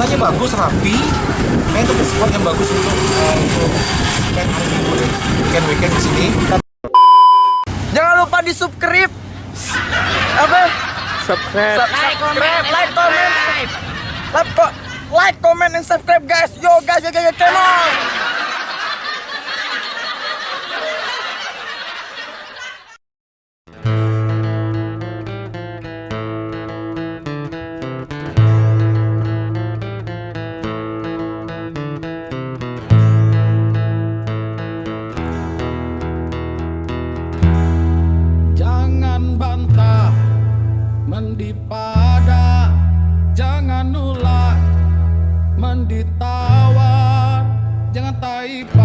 kotanya bagus rapi kayak itu spot yang bagus untuk uh, untuk spend hari minggu deh weekend weekend di sini Jangan lupa di subscribe. Apa? subscribe Subscribe, like, comment. Like, ko- like, comment, and subscribe guys. Yo guys, yo guys, yo, come menditawa Jangan taipau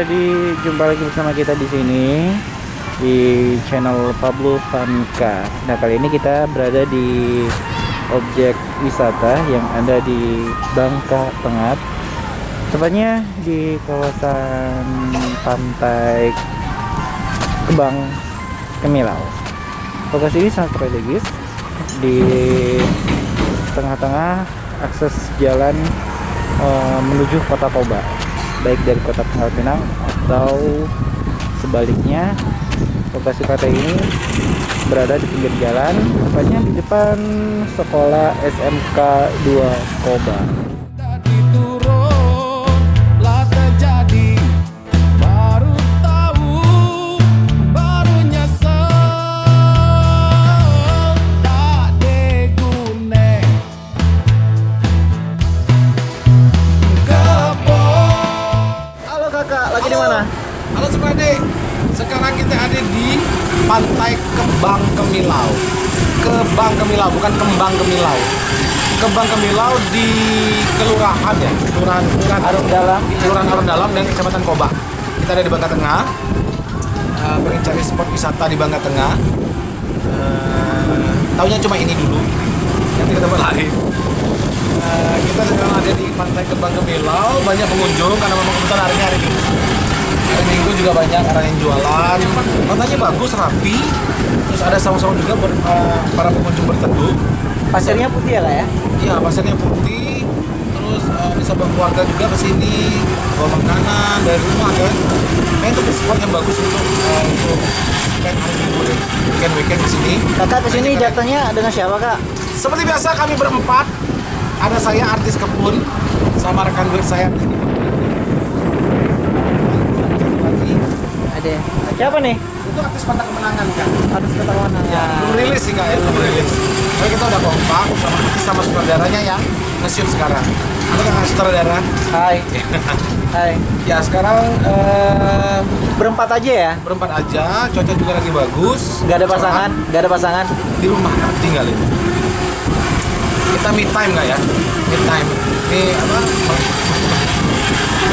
Freddy, jumpa lagi bersama kita di sini di channel Pablo Famika. Nah, kali ini kita berada di objek wisata yang ada di Bangka Tengah. Tepatnya di kawasan pantai Kebang Kemilau. Lokasi ini sangat strategis di tengah-tengah akses jalan eh, menuju kota Toba baik dari kota Pangkal Pinang atau sebaliknya lokasi pantai ini berada di pinggir jalan tepatnya di depan sekolah SMK 2 Koba Kemilau. Kebang Kemilau bukan Kembang Kemilau. Kembang Kemilau di kelurahan ya? Kelurahan kelurahan Arung Dalam. kelurahan Arung Dalam dan kecamatan Koba. Kita ada di Bangka Tengah. Eh, pengen cari spot wisata di Bangka Tengah. Eh, taunya cuma ini dulu. Nanti ketemu lagi. Eh, kita sekarang ada di pantai Kembang Kemilau. Banyak pengunjung karena memang kebetulan hari ini hari Minggu juga banyak orang yang jualan pantainya bagus rapi terus ada saung-saung juga buat eh, para pengunjung berteduh pasirnya putih ya kak ya Iya, pasarnya putih. Terus eh, bisa bawa keluarga juga ke sini, bawa makanan dari rumah kan. Kayak itu spot yang bagus untuk eh, untuk spend hari minggu deh. Weekend weekend di sini. kakak ke sini datangnya dengan siapa kak Seperti biasa kami berempat. Ada saya artis kebun sama rekan duet saya. Lagi. Ada siapa nih Itu artis pantai kemenangan kan. harus kata mana Ya, belum rilis sih nggak ya, belum rilis. Tapi kita udah kompak sama artis sama sutradaranya yang nge-shoot sekarang. Ada kan sutradara? hai hai Ya sekarang eh, berempat aja ya berempat aja, cuaca juga lagi bagus. nggak ada pasangan nggak ada pasangan Di rumah tinggalin. Kita me time nggak ya? Me time. Ini apa?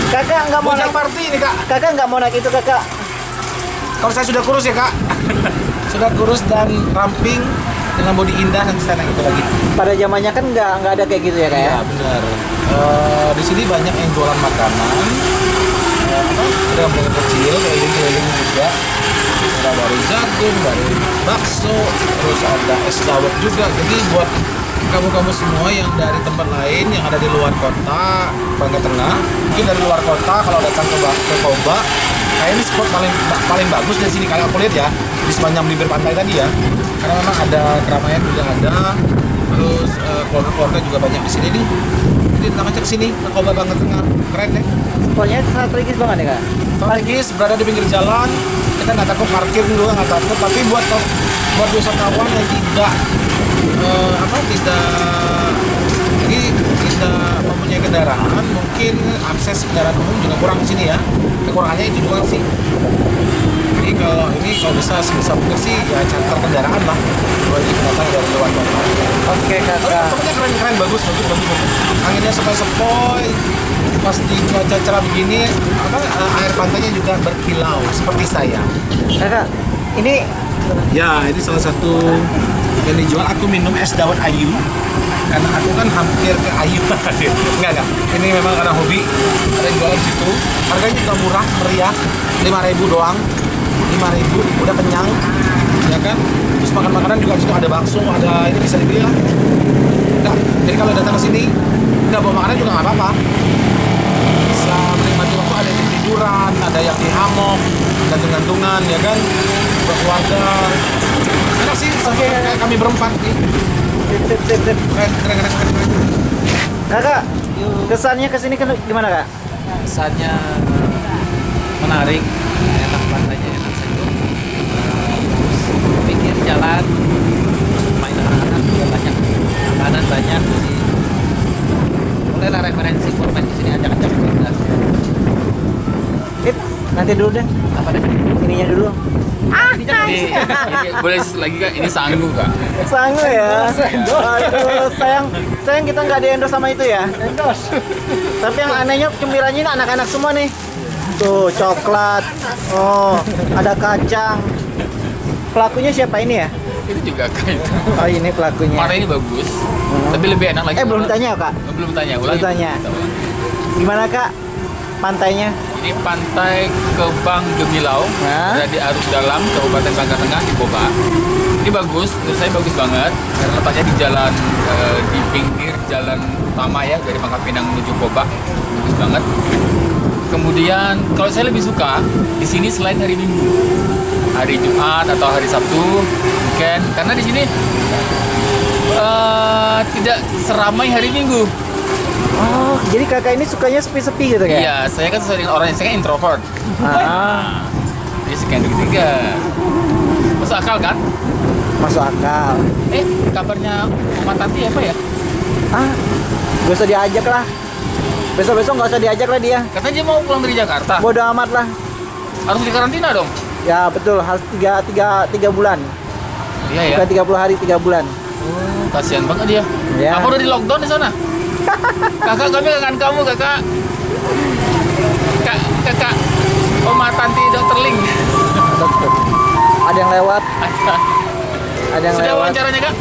kakak nggak mau Bocah naik party ini kak. kakak nggak mau naik itu kakak Kalau saya sudah kurus ya kak. sudah kurus dan ramping dengan body indah nanti saya naik itu lagi. pada zamannya kan nggak nggak ada kayak gitu ya kak ya Iya benar. Eh, di sini banyak yang jualan makanan. Apa? Ada yang kecil, keliling-keliling juga. Ada dari jagung, dari bakso, terus ada es dawet juga. Jadi buat kamu-kamu semua yang dari tempat lain yang ada di luar kota Bangka Tengah mungkin dari luar kota kalau datang ke, ke Koba kayak ini spot paling paling bagus dari sini. Kalau aku lihat ya di sepanjang bibir pantai tadi ya. Karena memang ada keramaian juga ada. Terus eh, keluarga-keluarga juga banyak di sini nih. Jadi datang aja ke sini ke Koba Bangka Tengah keren deh Spotnya strategis banget ya kak. strategis berada di pinggir jalan. Kita nggak takut parkir dulu nggak takut. Tapi buat buat wisatawan yang tidak eh, apa tidak jadi tidak mempunyai kendaraan mungkin akses kendaraan umum juga kurang di sini ya. Kekurangannya itu doang sih. Jadi kalau ini kalau bisa sebisa mungkin sih ya charter kendaraan lah. Bagi pendatang dari luar kota. Oke tapi kakak. tempatnya keren keren bagus bagus bagus bagus. Anginnya sepoi sepoi pas di cuaca cerah begini apa eh, air pantainya juga berkilau seperti saya. Kakak, ini ya ini salah satu yang dijual. Aku minum es dawet ayu karena aku kan hampir ke ayu. Enggak enggak. Ini memang karena hobi. Ada jualan situ. Harganya juga murah meriah. 5000 doang. 5000 udah kenyang. Ya kan? Terus makan makanan juga situ ada bakso ada ini bisa dibeli lah. Enggak. jadi kalau datang ke sini nggak bawa makanan juga nggak apa-apa. Bisa menikmati waktu ada yang tiduran ada yang di hammock gantung-gantungan ya kan? Berkeluarga enak sih kayak kami berempat nih Kakak, kesannya ke sini kan gimana kak? kesannya menarik. Enak pantainya enak saja terus pinggir jalan terus main anak-anak juga banyak makanan banyak jadi mulailah referensi buat main di sini ajak-ajak keluarga nanti dulu deh. apa deh? Ininya dulu. Ini, ini boleh lagi kak ini sanggup kak Sanggup ya. Aduh, sayang, sayang kita nggak di endorse sama itu ya. Endorse. Tapi yang anehnya cemilannya ini anak-anak semua nih. Tuh coklat. Oh, ada kacang. Pelakunya siapa ini ya? itu juga kak itu Oh ini pelakunya. warna ini bagus tapi lebih enak lagi Eh belum tanya kak. belum tanya ulang Belum tanya. Gimana kak? Pantainya? Ini pantai Kebang Gemilau, ada di Arus Dalam, Kabupaten Bangka Tengah di Koba. Ini bagus, menurut saya bagus banget karena letaknya di jalan eh, di pinggir jalan utama ya dari Pangkal Pinang menuju Koba, bagus banget. Kemudian kalau saya lebih suka di sini selain hari Minggu, hari Jumat atau hari Sabtu, weekend, karena di sini eh, tidak seramai hari Minggu. Oh, jadi kakak ini sukanya sepi-sepi gitu kayak? Iya, saya kan sesuai dengan orang yang saya kan introvert. Ah, Jadi sekian ketiga. Masuk akal kan? masuk akal. Eh, kabarnya Mama Tati apa ya? Ah, gak usah diajak lah. Besok-besok nggak usah diajak lah dia. Katanya dia mau pulang dari Jakarta. Bodoh amat lah. Harus di karantina dong. Ya betul, harus tiga, tiga, tiga bulan. Iya ya. Bukan 30 hari, tiga bulan. Oh, kasihan banget dia. Ya. Apa udah di lockdown di sana? Kakak kami kangen kamu kakak. Kak, kakak. Oma Tanti Dokter Ling. Betul. Ada yang lewat, Ada. ada yang Sudah lewat. wawancaranya kak?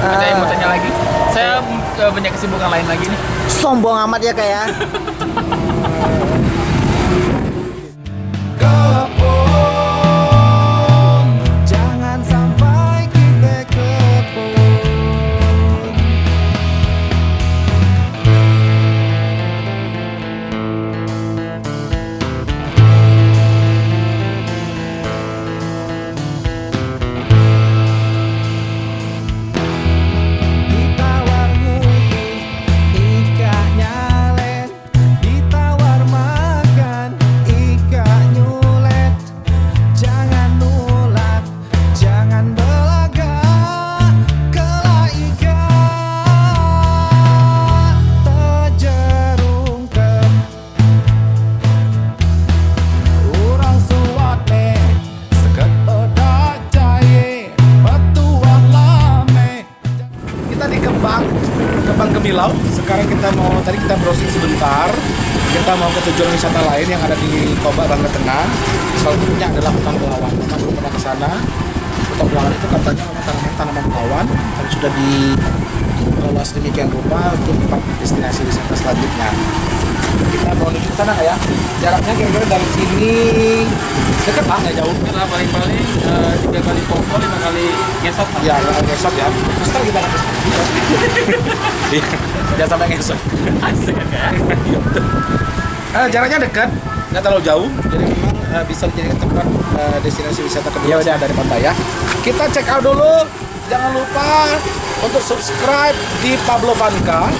Ada yang mau tanya lagi? Saya eh, banyak kesibukan lain lagi nih. sombong amat ya kayak. Kembang Gemilau sekarang kita mau tadi kita browsing sebentar. Kita mau ke tujuan wisata lain yang ada di Koba Bangka Tengah. Salah satunya adalah hutan belawan kita belum pernah ke sana. Hutan belawan itu katanya memang tanaman tanaman belawan dan sudah dikelola sedemikian rupa untuk tempat destinasi wisata selanjutnya. Kita mau menuju ke sana ya? Jaraknya kira-kira dari sini dekat lah nggak jauh Kita paling-paling eh, tiga kali pompo, lima kali ngesot. ya nggak ngesot ya. Terus ntar kita akan Iya, jangan sampai ngesot. Asik kan? Eh, jaraknya dekat? Nggak terlalu jauh. Jadi memang eh, bisa dijadikan tempat eh, destinasi wisata kedua Ya udah. dari pantai ya. Kita check out dulu. Jangan lupa untuk subscribe di Pablo Vanka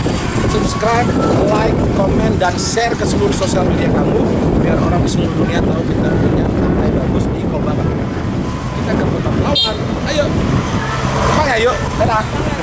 subscribe like komen dan share ke seluruh sosial media kamu. Biar orang di seluruh dunia tahu kita punya pantai bagus di Koba kita ke Kota Pelawan ayo Bang, ayo dadah